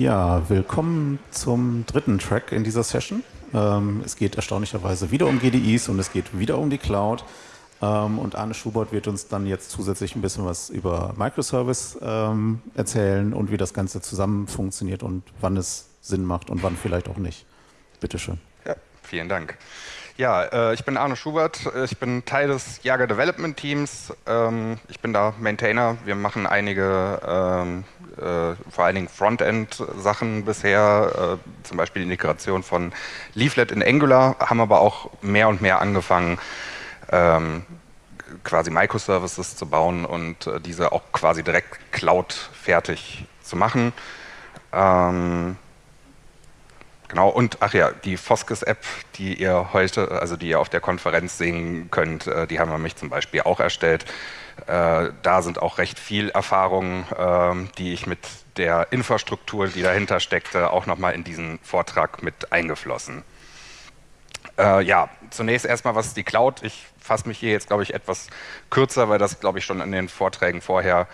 Ja, willkommen zum dritten Track in dieser Session. Ähm, es geht erstaunlicherweise wieder um GDIs und es geht wieder um die Cloud. Ähm, und Arne Schubert wird uns dann jetzt zusätzlich ein bisschen was über Microservice ähm, erzählen und wie das Ganze zusammen funktioniert und wann es Sinn macht und wann vielleicht auch nicht. Bitte schön. Ja, vielen Dank. Ja, äh, ich bin Arne Schubert, ich bin Teil des Jager Development Teams. Ähm, ich bin da Maintainer. Wir machen einige, ähm, äh, vor allen Dingen Frontend-Sachen bisher, äh, zum Beispiel die Integration von Leaflet in Angular, haben aber auch mehr und mehr angefangen, ähm, quasi Microservices zu bauen und diese auch quasi direkt Cloud fertig zu machen. Genau, und ach ja, die Foskes-App, die ihr heute, also die ihr auf der Konferenz sehen könnt, äh, die haben wir mich zum Beispiel auch erstellt. Äh, da sind auch recht viel Erfahrungen, ähm, die ich mit der Infrastruktur, die dahinter steckte, auch nochmal in diesen Vortrag mit eingeflossen. Äh, ja, zunächst erstmal, was ist die Cloud? Ich fasse mich hier jetzt, glaube ich, etwas kürzer, weil das, glaube ich, schon in den Vorträgen vorher äh,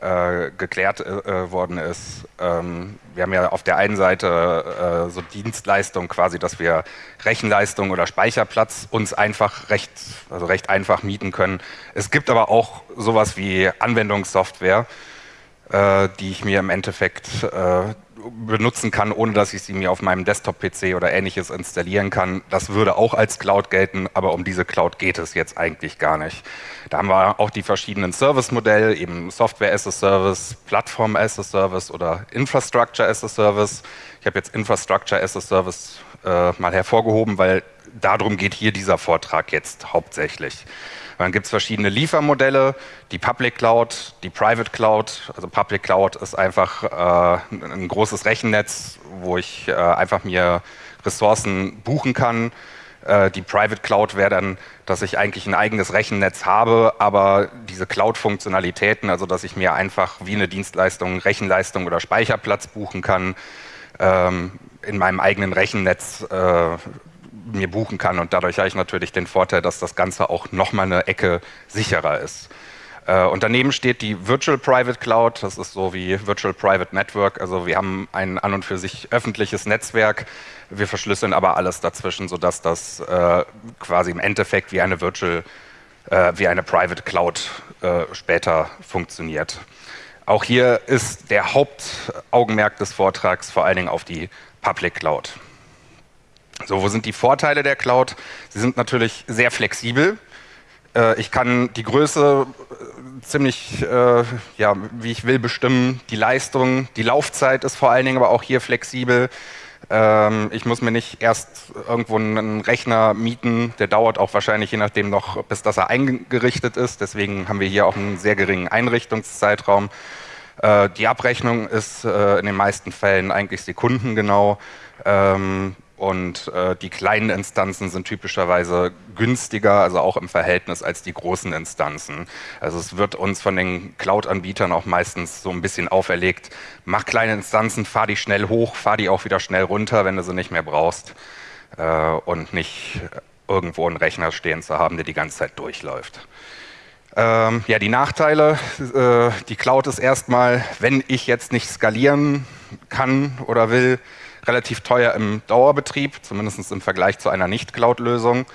geklärt äh, worden ist. Ähm, wir haben ja auf der einen Seite äh, so Dienstleistung quasi, dass wir Rechenleistung oder Speicherplatz uns einfach recht, also recht einfach mieten können. Es gibt aber auch sowas wie Anwendungssoftware, äh, die ich mir im Endeffekt äh, benutzen kann, ohne dass ich sie mir auf meinem Desktop-PC oder ähnliches installieren kann. Das würde auch als Cloud gelten, aber um diese Cloud geht es jetzt eigentlich gar nicht. Da haben wir auch die verschiedenen Service-Modelle, eben Software as a Service, Plattform as a Service oder Infrastructure as a Service. Ich habe jetzt Infrastructure as a Service äh, mal hervorgehoben, weil darum geht hier dieser Vortrag jetzt hauptsächlich. Dann gibt es verschiedene Liefermodelle, die Public Cloud, die Private Cloud. Also Public Cloud ist einfach äh, ein großes Rechennetz, wo ich äh, einfach mir Ressourcen buchen kann. Äh, die Private Cloud wäre dann, dass ich eigentlich ein eigenes Rechennetz habe, aber diese Cloud-Funktionalitäten, also dass ich mir einfach wie eine Dienstleistung Rechenleistung oder Speicherplatz buchen kann, ähm, in meinem eigenen Rechennetz äh, mir buchen kann. Und dadurch habe ich natürlich den Vorteil, dass das Ganze auch nochmal eine Ecke sicherer ist. Äh, und daneben steht die Virtual Private Cloud, das ist so wie Virtual Private Network. Also wir haben ein an und für sich öffentliches Netzwerk, wir verschlüsseln aber alles dazwischen, sodass das äh, quasi im Endeffekt wie eine Virtual, äh, wie eine Private Cloud später funktioniert. Auch hier ist der Hauptaugenmerk des Vortrags vor allen Dingen auf die Public Cloud. So, wo sind die Vorteile der Cloud? Sie sind natürlich sehr flexibel. Äh, ich kann die Größe äh, ziemlich, äh, ja, wie ich will, bestimmen. Die Leistung, die Laufzeit ist vor allen Dingen aber auch hier flexibel. Ähm, ich muss mir nicht erst irgendwo einen Rechner mieten, der dauert auch wahrscheinlich je nachdem noch, bis das er eingerichtet ist. Deswegen haben wir hier auch einen sehr geringen Einrichtungszeitraum. Die Abrechnung ist in den meisten Fällen eigentlich sekundengenau. Und äh, die kleinen Instanzen sind typischerweise günstiger, also auch im Verhältnis als die großen Instanzen. Also es wird uns von den Cloud-Anbietern auch meistens so ein bisschen auferlegt, mach kleine Instanzen, fahr die schnell hoch, fahr die auch wieder schnell runter, wenn du sie nicht mehr brauchst äh, und nicht irgendwo einen Rechner stehen zu haben, der die ganze Zeit durchläuft. Ähm, ja, die Nachteile, äh, die Cloud ist erstmal, wenn ich jetzt nicht skalieren kann oder will, relativ teuer im Dauerbetrieb, zumindest im Vergleich zu einer Nicht-Cloud-Lösung.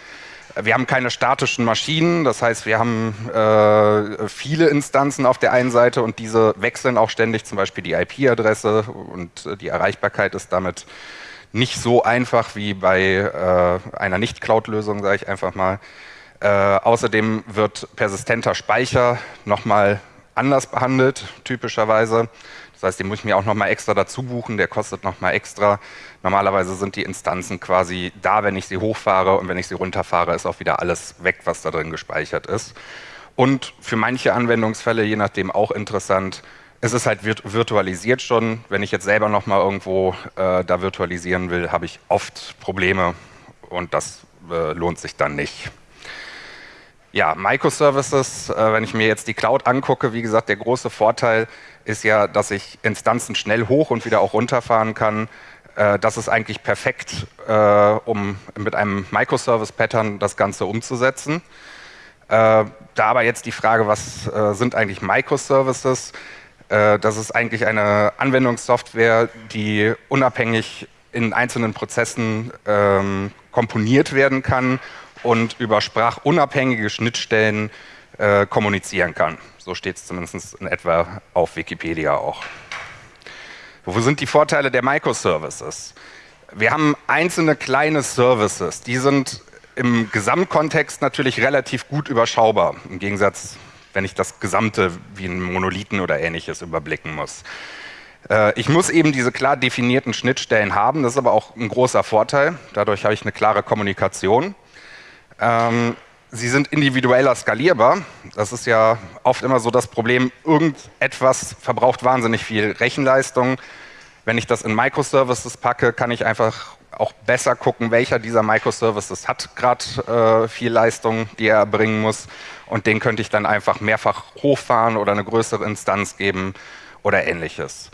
Wir haben keine statischen Maschinen, das heißt, wir haben äh, viele Instanzen auf der einen Seite und diese wechseln auch ständig, zum Beispiel die IP-Adresse und äh, die Erreichbarkeit ist damit nicht so einfach wie bei äh, einer Nicht-Cloud-Lösung, sage ich einfach mal. Äh, außerdem wird persistenter Speicher nochmal anders behandelt, typischerweise. Das heißt, den muss ich mir auch nochmal extra dazu buchen, der kostet nochmal extra. Normalerweise sind die Instanzen quasi da, wenn ich sie hochfahre und wenn ich sie runterfahre, ist auch wieder alles weg, was da drin gespeichert ist. Und für manche Anwendungsfälle, je nachdem auch interessant, es ist halt virtualisiert schon. Wenn ich jetzt selber nochmal irgendwo äh, da virtualisieren will, habe ich oft Probleme und das äh, lohnt sich dann nicht. Ja, Microservices, äh, wenn ich mir jetzt die Cloud angucke, wie gesagt, der große Vorteil ist ja, dass ich Instanzen schnell hoch und wieder auch runterfahren kann. Äh, das ist eigentlich perfekt, äh, um mit einem Microservice-Pattern das Ganze umzusetzen. Äh, da aber jetzt die Frage, was äh, sind eigentlich Microservices? Äh, das ist eigentlich eine Anwendungssoftware, die unabhängig in einzelnen Prozessen ähm, komponiert werden kann und über sprachunabhängige Schnittstellen äh, kommunizieren kann. So steht es zumindest in etwa auf Wikipedia auch. Wo sind die Vorteile der Microservices? Wir haben einzelne kleine Services, die sind im Gesamtkontext natürlich relativ gut überschaubar, im Gegensatz, wenn ich das Gesamte wie einen Monolithen oder ähnliches überblicken muss. Äh, ich muss eben diese klar definierten Schnittstellen haben, das ist aber auch ein großer Vorteil, dadurch habe ich eine klare Kommunikation. Ähm, sie sind individueller skalierbar. Das ist ja oft immer so das Problem, irgendetwas verbraucht wahnsinnig viel Rechenleistung. Wenn ich das in Microservices packe, kann ich einfach auch besser gucken, welcher dieser Microservices hat gerade äh, viel Leistung, die er erbringen muss. Und den könnte ich dann einfach mehrfach hochfahren oder eine größere Instanz geben oder ähnliches.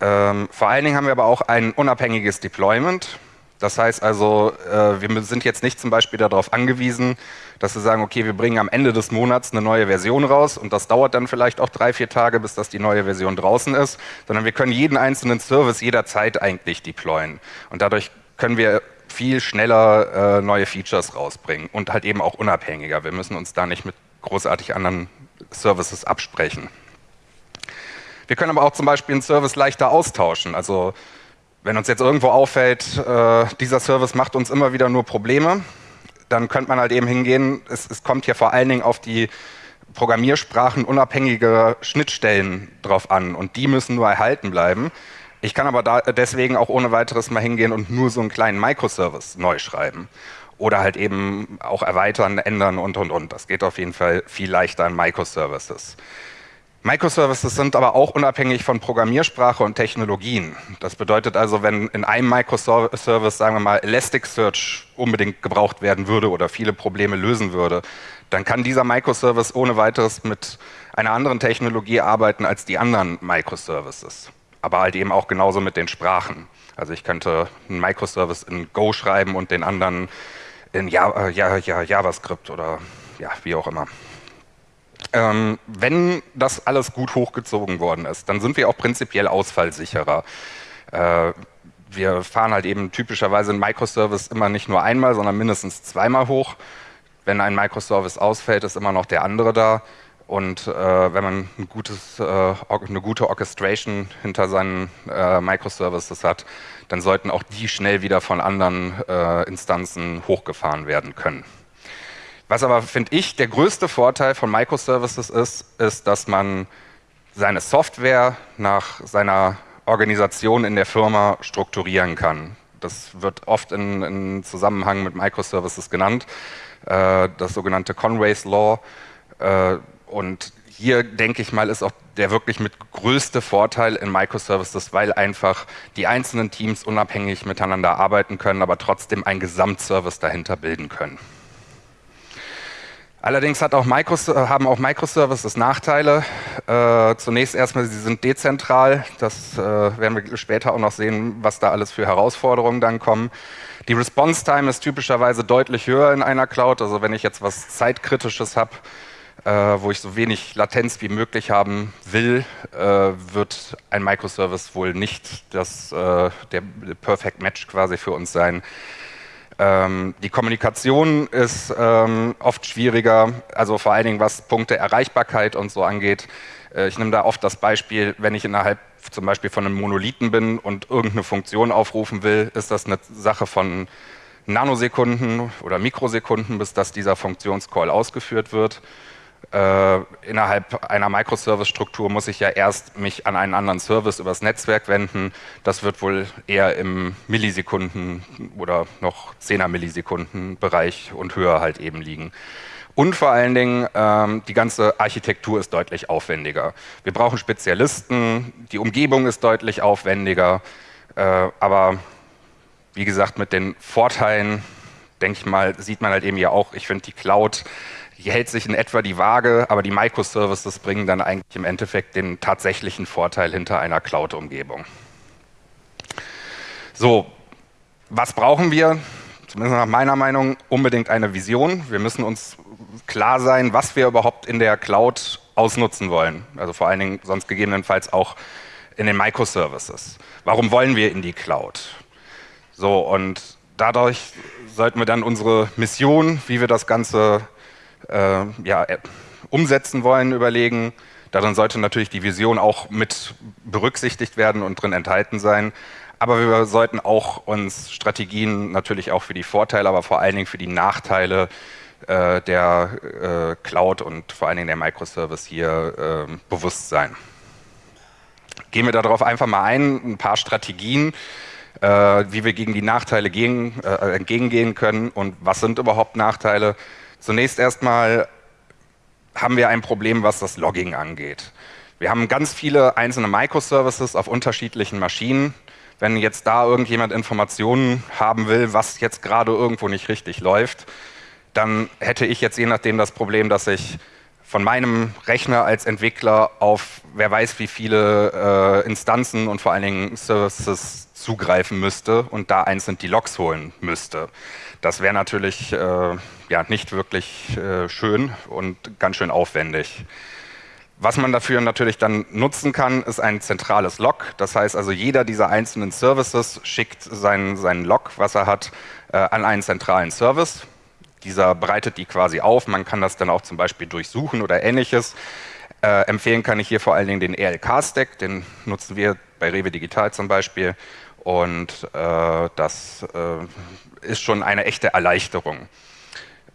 Ähm, vor allen Dingen haben wir aber auch ein unabhängiges Deployment. Das heißt also, äh, wir sind jetzt nicht zum Beispiel darauf angewiesen, dass wir sagen, okay, wir bringen am Ende des Monats eine neue Version raus und das dauert dann vielleicht auch drei, vier Tage, bis das die neue Version draußen ist, sondern wir können jeden einzelnen Service jederzeit eigentlich deployen. Und dadurch können wir viel schneller äh, neue Features rausbringen und halt eben auch unabhängiger. Wir müssen uns da nicht mit großartig anderen Services absprechen. Wir können aber auch zum Beispiel einen Service leichter austauschen. Also wenn uns jetzt irgendwo auffällt, äh, dieser Service macht uns immer wieder nur Probleme, dann könnte man halt eben hingehen, es, es kommt hier vor allen Dingen auf die Programmiersprachen unabhängige Schnittstellen drauf an und die müssen nur erhalten bleiben. Ich kann aber da deswegen auch ohne weiteres mal hingehen und nur so einen kleinen Microservice neu schreiben. Oder halt eben auch erweitern, ändern und, und, und. Das geht auf jeden Fall viel leichter in Microservices. Microservices sind aber auch unabhängig von Programmiersprache und Technologien. Das bedeutet also, wenn in einem Microservice, sagen wir mal, Elasticsearch unbedingt gebraucht werden würde oder viele Probleme lösen würde, dann kann dieser Microservice ohne weiteres mit einer anderen Technologie arbeiten als die anderen Microservices aber halt eben auch genauso mit den Sprachen. Also ich könnte einen Microservice in Go schreiben und den anderen in Java, äh, JavaScript oder ja, wie auch immer. Ähm, wenn das alles gut hochgezogen worden ist, dann sind wir auch prinzipiell ausfallsicherer. Äh, wir fahren halt eben typischerweise einen Microservice immer nicht nur einmal, sondern mindestens zweimal hoch. Wenn ein Microservice ausfällt, ist immer noch der andere da. Und äh, wenn man ein gutes, äh, eine gute Orchestration hinter seinen äh, Microservices hat, dann sollten auch die schnell wieder von anderen äh, Instanzen hochgefahren werden können. Was aber, finde ich, der größte Vorteil von Microservices ist, ist, dass man seine Software nach seiner Organisation in der Firma strukturieren kann. Das wird oft in, in Zusammenhang mit Microservices genannt, äh, das sogenannte Conway's Law äh, und hier denke ich mal, ist auch der wirklich mit größte Vorteil in Microservices, weil einfach die einzelnen Teams unabhängig miteinander arbeiten können, aber trotzdem einen Gesamtservice dahinter bilden können. Allerdings auch haben auch Microservices Nachteile. Äh, zunächst erstmal, sie sind dezentral. Das äh, werden wir später auch noch sehen, was da alles für Herausforderungen dann kommen. Die Response Time ist typischerweise deutlich höher in einer Cloud. Also wenn ich jetzt was Zeitkritisches habe, äh, wo ich so wenig Latenz wie möglich haben will, äh, wird ein Microservice wohl nicht das, äh, der Perfect Match quasi für uns sein. Ähm, die Kommunikation ist ähm, oft schwieriger, also vor allen Dingen was Punkte Erreichbarkeit und so angeht. Äh, ich nehme da oft das Beispiel, wenn ich innerhalb zum Beispiel von einem Monolithen bin und irgendeine Funktion aufrufen will, ist das eine Sache von Nanosekunden oder Mikrosekunden, bis dass dieser Funktionscall ausgeführt wird äh, innerhalb einer Microservice-Struktur muss ich ja erst mich an einen anderen Service übers Netzwerk wenden. Das wird wohl eher im Millisekunden oder noch 10er Millisekunden Bereich und höher halt eben liegen. Und vor allen Dingen, ähm, die ganze Architektur ist deutlich aufwendiger. Wir brauchen Spezialisten, die Umgebung ist deutlich aufwendiger, äh, aber wie gesagt, mit den Vorteilen, denke ich mal, sieht man halt eben ja auch, ich finde die Cloud die hält sich in etwa die Waage, aber die Microservices bringen dann eigentlich im Endeffekt den tatsächlichen Vorteil hinter einer Cloud-Umgebung. So, was brauchen wir? Zumindest nach meiner Meinung unbedingt eine Vision. Wir müssen uns klar sein, was wir überhaupt in der Cloud ausnutzen wollen. Also vor allen Dingen sonst gegebenenfalls auch in den Microservices. Warum wollen wir in die Cloud? So, und dadurch sollten wir dann unsere Mission, wie wir das Ganze äh, ja, äh, umsetzen wollen, überlegen. Darin sollte natürlich die Vision auch mit berücksichtigt werden und drin enthalten sein. Aber wir sollten auch uns Strategien natürlich auch für die Vorteile, aber vor allen Dingen für die Nachteile äh, der äh, Cloud und vor allen Dingen der Microservice hier äh, bewusst sein. Gehen wir darauf einfach mal ein, ein paar Strategien, äh, wie wir gegen die Nachteile gegen, äh, entgegengehen können und was sind überhaupt Nachteile. Zunächst erstmal haben wir ein Problem, was das Logging angeht. Wir haben ganz viele einzelne Microservices auf unterschiedlichen Maschinen wenn jetzt da irgendjemand Informationen haben will, was jetzt gerade irgendwo nicht richtig läuft, dann hätte ich jetzt je nachdem das Problem, dass ich von meinem Rechner als Entwickler auf wer weiß wie viele äh, Instanzen und vor allen Dingen Services zugreifen müsste und da einzeln die Logs holen müsste. Das wäre natürlich äh, ja, nicht wirklich äh, schön und ganz schön aufwendig. Was man dafür natürlich dann nutzen kann, ist ein zentrales Log. Das heißt also, jeder dieser einzelnen Services schickt seinen, seinen Log, was er hat, äh, an einen zentralen Service. Dieser bereitet die quasi auf. Man kann das dann auch zum Beispiel durchsuchen oder ähnliches. Äh, empfehlen kann ich hier vor allen Dingen den ELK-Stack. Den nutzen wir bei Rewe Digital zum Beispiel. Und äh, das äh, ist schon eine echte Erleichterung.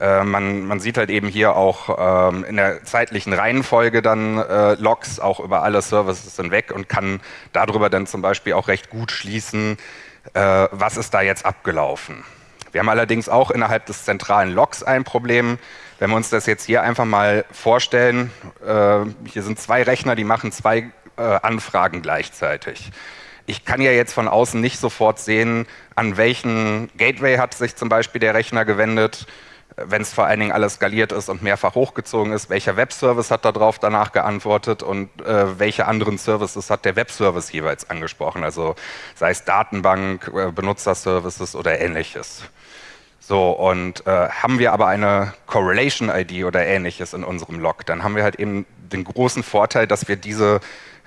Äh, man, man, sieht halt eben hier auch ähm, in der zeitlichen Reihenfolge dann äh, Logs auch über alle Services hinweg und kann darüber dann zum Beispiel auch recht gut schließen, äh, was ist da jetzt abgelaufen. Wir haben allerdings auch innerhalb des zentralen Logs ein Problem. Wenn wir uns das jetzt hier einfach mal vorstellen, äh, hier sind zwei Rechner, die machen zwei äh, Anfragen gleichzeitig. Ich kann ja jetzt von außen nicht sofort sehen, an welchen Gateway hat sich zum Beispiel der Rechner gewendet, wenn es vor allen Dingen alles skaliert ist und mehrfach hochgezogen ist, welcher Webservice hat darauf danach geantwortet und äh, welche anderen Services hat der Webservice jeweils angesprochen, also sei es Datenbank, äh, Benutzerservices oder ähnliches. So, und äh, haben wir aber eine Correlation-ID oder ähnliches in unserem Log, dann haben wir halt eben den großen Vorteil, dass wir diese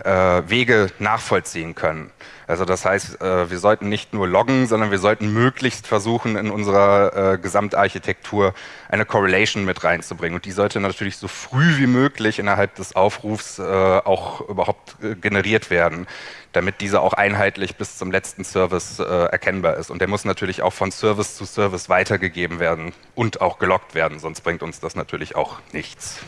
Wege nachvollziehen können. Also das heißt, äh, wir sollten nicht nur loggen, sondern wir sollten möglichst versuchen, in unserer äh, Gesamtarchitektur eine Correlation mit reinzubringen. Und die sollte natürlich so früh wie möglich innerhalb des Aufrufs äh, auch überhaupt äh, generiert werden, damit diese auch einheitlich bis zum letzten Service äh, erkennbar ist. Und der muss natürlich auch von Service zu Service weitergegeben werden und auch geloggt werden, sonst bringt uns das natürlich auch nichts.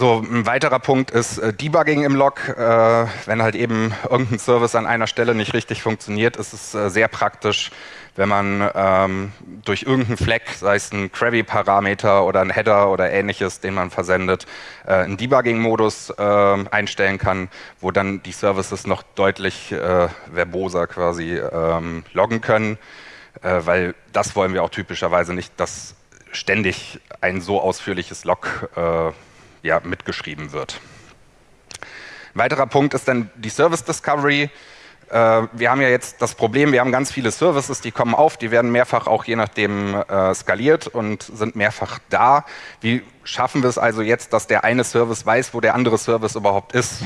So, ein weiterer Punkt ist äh, Debugging im Log. Äh, wenn halt eben irgendein Service an einer Stelle nicht richtig funktioniert, ist es äh, sehr praktisch, wenn man ähm, durch irgendeinen Flag, sei es ein Query-Parameter oder ein Header oder ähnliches, den man versendet, äh, einen Debugging-Modus äh, einstellen kann, wo dann die Services noch deutlich äh, verboser quasi ähm, loggen können, äh, weil das wollen wir auch typischerweise nicht, dass ständig ein so ausführliches Log äh, ja, mitgeschrieben wird. Ein weiterer Punkt ist dann die Service Discovery. Äh, wir haben ja jetzt das Problem, wir haben ganz viele Services, die kommen auf, die werden mehrfach auch je nachdem äh, skaliert und sind mehrfach da. Wie schaffen wir es also jetzt, dass der eine Service weiß, wo der andere Service überhaupt ist?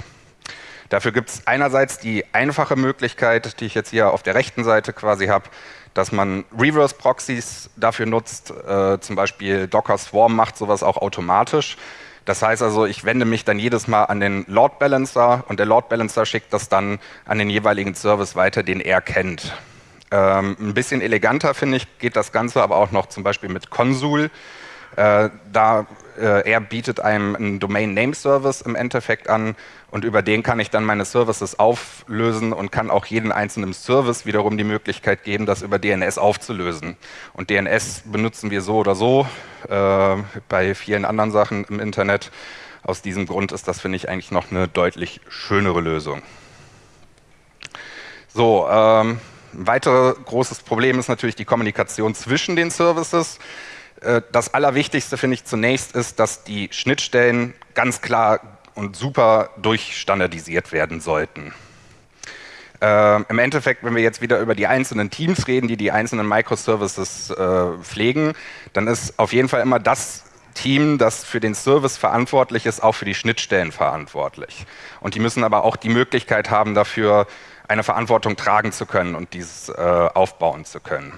Dafür gibt es einerseits die einfache Möglichkeit, die ich jetzt hier auf der rechten Seite quasi habe, dass man Reverse Proxies dafür nutzt. Äh, zum Beispiel Docker Swarm macht sowas auch automatisch. Das heißt also, ich wende mich dann jedes Mal an den Load Balancer und der Load Balancer schickt das dann an den jeweiligen Service weiter, den er kennt. Ähm, ein bisschen eleganter, finde ich, geht das Ganze aber auch noch zum Beispiel mit Consul. Äh, da äh, er bietet einem einen Domain Name Service im Endeffekt an und über den kann ich dann meine Services auflösen und kann auch jeden einzelnen Service wiederum die Möglichkeit geben, das über DNS aufzulösen. Und DNS benutzen wir so oder so äh, bei vielen anderen Sachen im Internet. Aus diesem Grund ist das, finde ich, eigentlich noch eine deutlich schönere Lösung. So, ähm, ein weiteres großes Problem ist natürlich die Kommunikation zwischen den Services. Äh, das Allerwichtigste finde ich zunächst ist, dass die Schnittstellen ganz klar und super durchstandardisiert werden sollten. Äh, Im Endeffekt, wenn wir jetzt wieder über die einzelnen Teams reden, die die einzelnen Microservices äh, pflegen, dann ist auf jeden Fall immer das Team, das für den Service verantwortlich ist, auch für die Schnittstellen verantwortlich. Und die müssen aber auch die Möglichkeit haben, dafür eine Verantwortung tragen zu können und dieses äh, aufbauen zu können.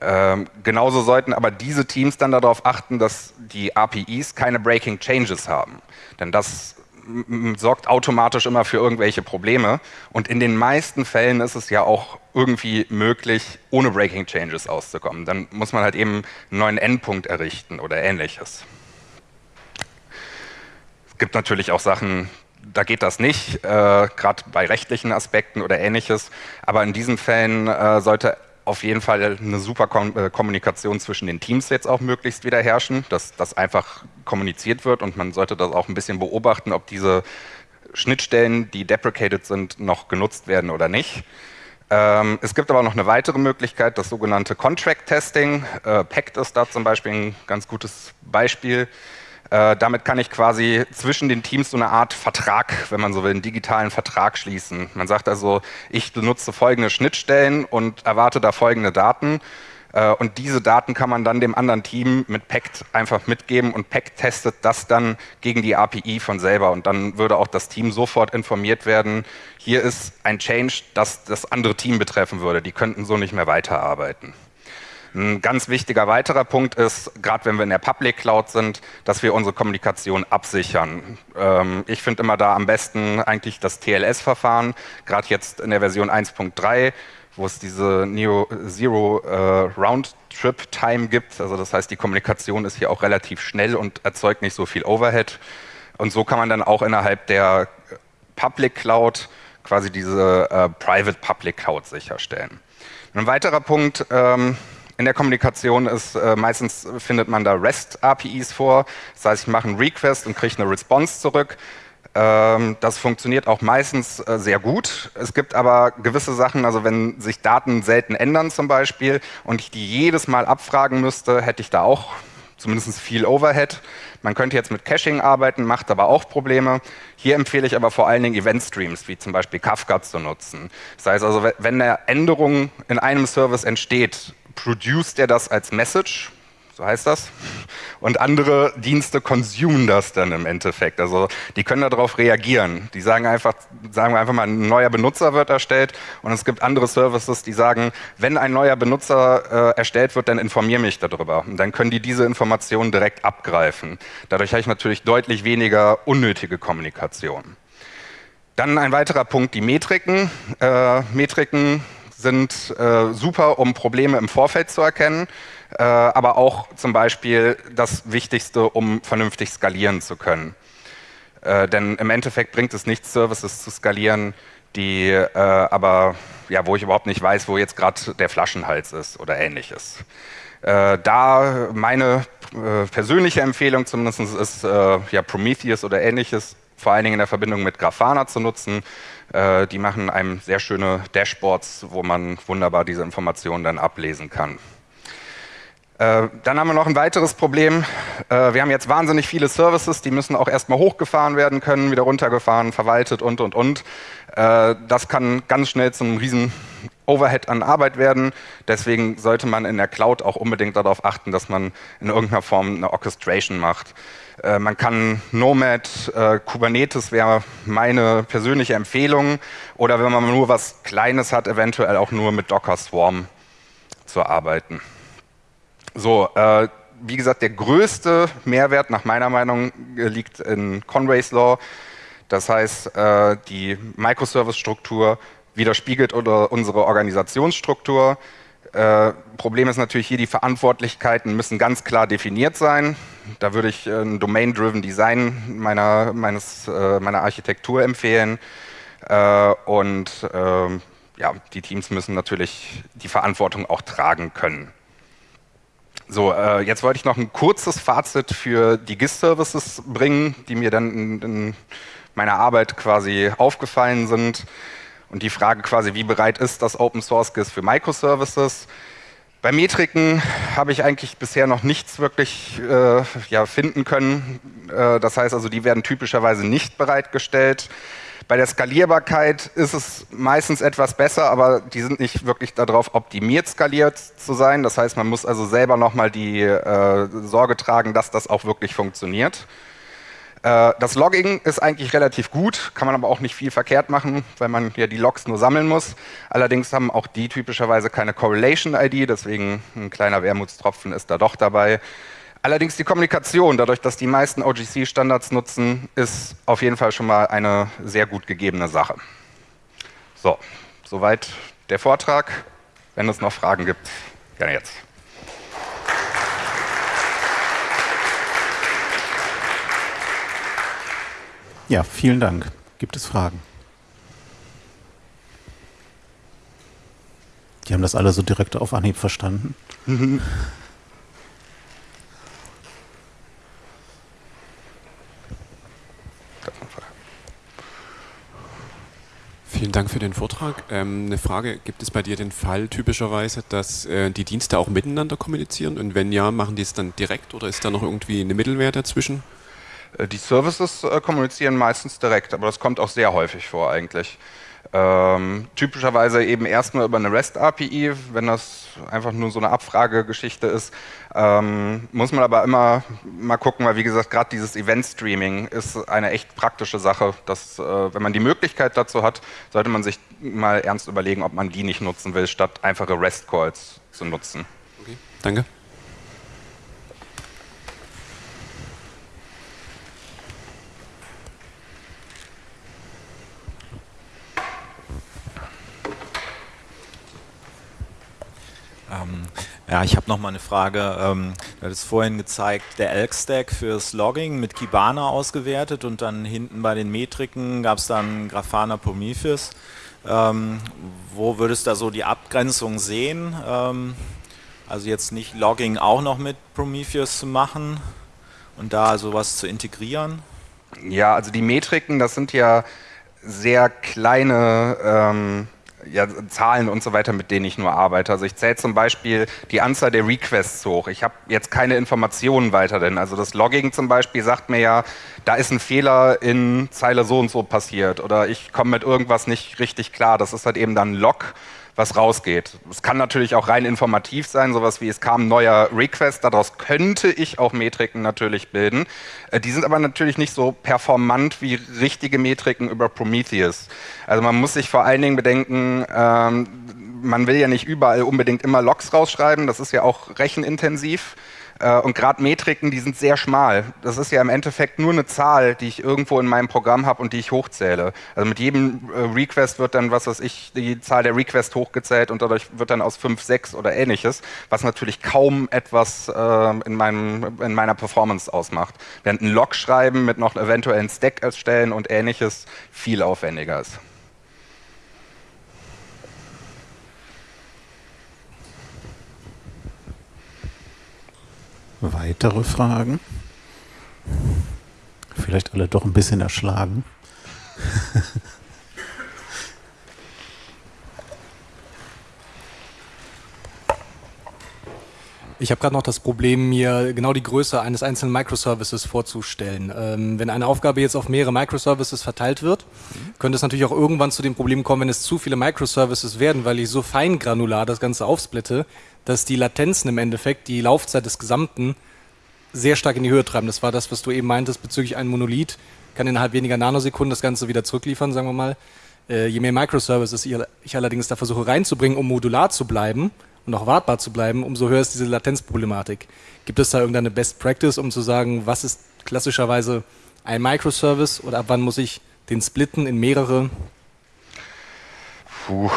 Ähm, genauso sollten aber diese Teams dann darauf achten, dass die APIs keine Breaking Changes haben. Denn das sorgt automatisch immer für irgendwelche Probleme. Und in den meisten Fällen ist es ja auch irgendwie möglich, ohne Breaking Changes auszukommen. Dann muss man halt eben einen neuen Endpunkt errichten oder ähnliches. Es gibt natürlich auch Sachen, da geht das nicht, äh, gerade bei rechtlichen Aspekten oder ähnliches. Aber in diesen Fällen äh, sollte auf jeden Fall eine super äh, Kommunikation zwischen den Teams jetzt auch möglichst wieder herrschen, dass das einfach kommuniziert wird und man sollte das auch ein bisschen beobachten, ob diese Schnittstellen, die deprecated sind, noch genutzt werden oder nicht. Ähm, es gibt aber noch eine weitere Möglichkeit, das sogenannte Contract Testing. Äh, PACT ist da zum Beispiel ein ganz gutes Beispiel. Äh, damit kann ich quasi zwischen den Teams so eine Art Vertrag, wenn man so will, einen digitalen Vertrag schließen. Man sagt also, ich benutze folgende Schnittstellen und erwarte da folgende Daten. Äh, und diese Daten kann man dann dem anderen Team mit PACT einfach mitgeben und PACT testet das dann gegen die API von selber. Und dann würde auch das Team sofort informiert werden, hier ist ein Change, das das andere Team betreffen würde. Die könnten so nicht mehr weiterarbeiten. Ein ganz wichtiger weiterer Punkt ist, gerade wenn wir in der Public Cloud sind, dass wir unsere Kommunikation absichern. Ähm, ich finde immer da am besten eigentlich das TLS-Verfahren, gerade jetzt in der Version 1.3 wo es diese Neo Zero äh, Round Trip Time gibt. Also das heißt, die Kommunikation ist hier auch relativ schnell und erzeugt nicht so viel Overhead. Und so kann man dann auch innerhalb der Public Cloud quasi diese äh, Private Public Cloud sicherstellen. Ein weiterer Punkt, ähm, in der Kommunikation ist, äh, meistens findet man da REST-APIs vor. Das heißt, ich mache einen Request und kriege eine Response zurück. Ähm, das funktioniert auch meistens äh, sehr gut. Es gibt aber gewisse Sachen, also wenn sich Daten selten ändern zum Beispiel und ich die jedes Mal abfragen müsste, hätte ich da auch zumindest viel Overhead. Man könnte jetzt mit Caching arbeiten, macht aber auch Probleme. Hier empfehle ich aber vor allen Dingen Event-Streams, wie zum Beispiel Kafka zu nutzen. Das heißt also, wenn eine Änderung in einem Service entsteht, produced er das als Message, so heißt das, und andere Dienste consumen das dann im Endeffekt. Also die können darauf reagieren. Die sagen einfach, sagen wir einfach mal, ein neuer Benutzer wird erstellt und es gibt andere Services, die sagen, wenn ein neuer Benutzer äh, erstellt wird, dann informiere mich darüber. Und dann können die diese Informationen direkt abgreifen. Dadurch habe ich natürlich deutlich weniger unnötige Kommunikation. Dann ein weiterer Punkt, die Metriken. Äh, Metriken sind äh, super, um Probleme im Vorfeld zu erkennen, äh, aber auch zum Beispiel das Wichtigste, um vernünftig skalieren zu können. Äh, denn im Endeffekt bringt es nichts, Services zu skalieren, die äh, aber, ja, wo ich überhaupt nicht weiß, wo jetzt gerade der Flaschenhals ist oder ähnliches. Äh, da meine äh, persönliche Empfehlung zumindest ist, ja, Prometheus oder ähnliches, vor allen Dingen in der Verbindung mit Grafana zu nutzen, äh, die machen einem sehr schöne Dashboards, wo man wunderbar diese Informationen dann ablesen kann. Äh, dann haben wir noch ein weiteres Problem. Äh, wir haben jetzt wahnsinnig viele Services, die müssen auch erstmal hochgefahren werden können, wieder runtergefahren, verwaltet und, und, und. Äh, das kann ganz schnell zum riesen Overhead an Arbeit werden. Deswegen sollte man in der Cloud auch unbedingt darauf achten, dass man in irgendeiner Form eine Orchestration macht. Äh, man kann Nomad, äh, Kubernetes wäre meine persönliche Empfehlung. Oder wenn man nur was Kleines hat, eventuell auch nur mit Docker Swarm zu arbeiten. So, äh, wie gesagt, der größte Mehrwert nach meiner Meinung liegt in Conway's Law. Das heißt, äh, die Microservice-Struktur widerspiegelt unsere Organisationsstruktur. Äh, Problem ist natürlich hier, die Verantwortlichkeiten müssen ganz klar definiert sein. Da würde ich äh, ein Domain-Driven Design meiner, meines, äh, meiner Architektur empfehlen. Äh, und ähm, ja, die Teams müssen natürlich die Verantwortung auch tragen können. So, äh, jetzt wollte ich noch ein kurzes Fazit für die GIS-Services bringen, die mir dann in, in meiner Arbeit quasi aufgefallen sind. Und die Frage quasi, wie bereit ist das Open Source GIS für Microservices? Bei Metriken habe ich eigentlich bisher noch nichts wirklich äh, ja, finden können. Äh, das heißt also, die werden typischerweise nicht bereitgestellt. Bei der Skalierbarkeit ist es meistens etwas besser, aber die sind nicht wirklich darauf optimiert, skaliert zu sein. Das heißt, man muss also selber nochmal die äh, Sorge tragen, dass das auch wirklich funktioniert. Äh, das Logging ist eigentlich relativ gut, kann man aber auch nicht viel verkehrt machen, weil man ja die Logs nur sammeln muss. Allerdings haben auch die typischerweise keine Correlation-ID, deswegen ein kleiner Wermutstropfen ist da doch dabei. Allerdings die Kommunikation, dadurch, dass die meisten OGC-Standards nutzen, ist auf jeden Fall schon mal eine sehr gut gegebene Sache. So, soweit der Vortrag. Wenn es noch Fragen gibt, gerne jetzt. Ja, vielen Dank. Gibt es Fragen? Die haben das alle so direkt auf Anhieb verstanden. Vielen Dank für den Vortrag. Ähm, eine Frage, gibt es bei dir den Fall typischerweise, dass äh, die Dienste auch miteinander kommunizieren? Und wenn ja, machen die es dann direkt oder ist da noch irgendwie eine Mittelwehr dazwischen? Äh, die Services äh, kommunizieren meistens direkt, aber das kommt auch sehr häufig vor eigentlich. Ähm, typischerweise eben erstmal über eine REST-API, wenn das einfach nur so eine Abfragegeschichte ist. Ähm, muss man aber immer mal gucken, weil wie gesagt, gerade dieses Event-Streaming ist eine echt praktische Sache. Dass, äh, wenn man die Möglichkeit dazu hat, sollte man sich mal ernst überlegen, ob man die nicht nutzen will, statt einfache REST-Calls zu nutzen. Okay, danke. Ähm, ja, ich habe noch mal eine Frage. Ähm, du hattest vorhin gezeigt, der Elk-Stack fürs Logging mit Kibana ausgewertet und dann hinten bei den Metriken gab es dann Grafana Prometheus. Ähm, wo würdest du da so die Abgrenzung sehen? Ähm, also jetzt nicht Logging auch noch mit Prometheus zu machen und da sowas zu integrieren? Ja, also die Metriken, das sind ja sehr kleine ähm, ja, Zahlen und so weiter, mit denen ich nur arbeite. Also ich zähle zum Beispiel die Anzahl der Requests hoch. Ich habe jetzt keine Informationen weiter, denn also das Logging zum Beispiel sagt mir ja, da ist ein Fehler in Zeile so und so passiert oder ich komme mit irgendwas nicht richtig klar. Das ist halt eben dann Log was rausgeht. Es kann natürlich auch rein informativ sein, sowas wie es kam ein neuer Request, daraus könnte ich auch Metriken natürlich bilden. Äh, die sind aber natürlich nicht so performant wie richtige Metriken über Prometheus. Also man muss sich vor allen Dingen bedenken, ähm, man will ja nicht überall unbedingt immer Logs rausschreiben, das ist ja auch rechenintensiv. Äh, und gerade Metriken, die sind sehr schmal. Das ist ja im Endeffekt nur eine Zahl, die ich irgendwo in meinem Programm habe und die ich hochzähle. Also mit jedem äh, Request wird dann, was weiß ich, die Zahl der Requests hochgezählt und dadurch wird dann aus 5, 6 oder ähnliches, was natürlich kaum etwas äh, in, meinem, in meiner Performance ausmacht. Während ein Log schreiben mit noch eventuell einen Stack erstellen und ähnliches viel aufwendiger ist. Weitere Fragen? Vielleicht alle doch ein bisschen erschlagen. Ich habe gerade noch das Problem, mir genau die Größe eines einzelnen Microservices vorzustellen. Ähm, wenn eine Aufgabe jetzt auf mehrere Microservices verteilt wird, könnte es natürlich auch irgendwann zu dem Problem kommen, wenn es zu viele Microservices werden, weil ich so feingranular das Ganze aufsplitte, dass die Latenzen im Endeffekt die Laufzeit des Gesamten sehr stark in die Höhe treiben. Das war das, was du eben meintest bezüglich einem Monolith. Kann innerhalb weniger Nanosekunden das Ganze wieder zurückliefern, sagen wir mal. Äh, je mehr Microservices ich allerdings da versuche reinzubringen, um modular zu bleiben, und auch wartbar zu bleiben, umso höher ist diese Latenzproblematik. Gibt es da irgendeine Best Practice, um zu sagen, was ist klassischerweise ein Microservice oder ab wann muss ich den splitten in mehrere? Puh,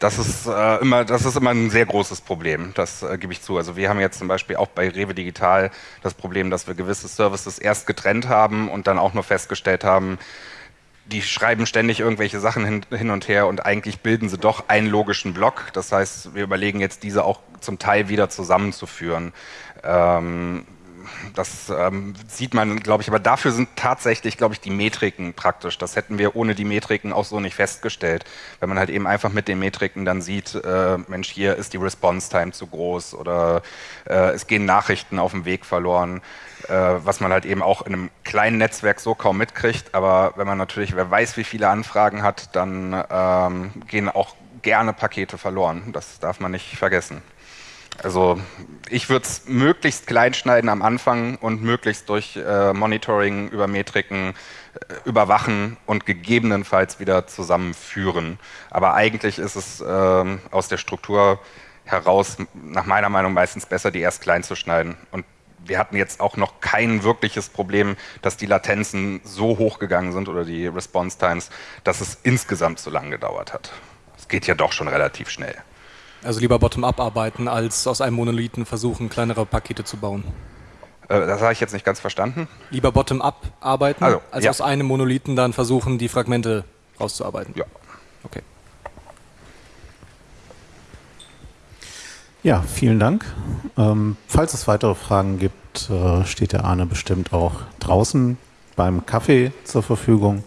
das ist, äh, immer, das ist immer ein sehr großes Problem, das äh, gebe ich zu. Also wir haben jetzt zum Beispiel auch bei Rewe Digital das Problem, dass wir gewisse Services erst getrennt haben und dann auch nur festgestellt haben, die schreiben ständig irgendwelche Sachen hin, hin, und her und eigentlich bilden sie doch einen logischen Block. Das heißt, wir überlegen jetzt, diese auch zum Teil wieder zusammenzuführen. Ähm, das ähm, sieht man, glaube ich, aber dafür sind tatsächlich, glaube ich, die Metriken praktisch. Das hätten wir ohne die Metriken auch so nicht festgestellt. Wenn man halt eben einfach mit den Metriken dann sieht, äh, Mensch, hier ist die Response Time zu groß oder äh, es gehen Nachrichten auf dem Weg verloren, was man halt eben auch in einem kleinen Netzwerk so kaum mitkriegt. Aber wenn man natürlich, wer weiß, wie viele Anfragen hat, dann ähm, gehen auch gerne Pakete verloren. Das darf man nicht vergessen. Also ich würde es möglichst klein schneiden am Anfang und möglichst durch äh, Monitoring über Metriken äh, überwachen und gegebenenfalls wieder zusammenführen. Aber eigentlich ist es äh, aus der Struktur heraus nach meiner Meinung meistens besser, die erst klein zu schneiden. Und wir hatten jetzt auch noch kein wirkliches Problem, dass die Latenzen so hoch gegangen sind oder die Response Times, dass es insgesamt so lange gedauert hat. Es geht ja doch schon relativ schnell. Also lieber bottom-up arbeiten, als aus einem Monolithen versuchen, kleinere Pakete zu bauen. Äh, das habe ich jetzt nicht ganz verstanden. Lieber bottom-up arbeiten, Also, als ja. aus einem Monolithen dann versuchen, die Fragmente rauszuarbeiten. Ja. Okay. Ja, vielen Dank. Ähm, falls es weitere Fragen gibt, äh, steht der Arne bestimmt auch draußen beim Kaffee zur Verfügung.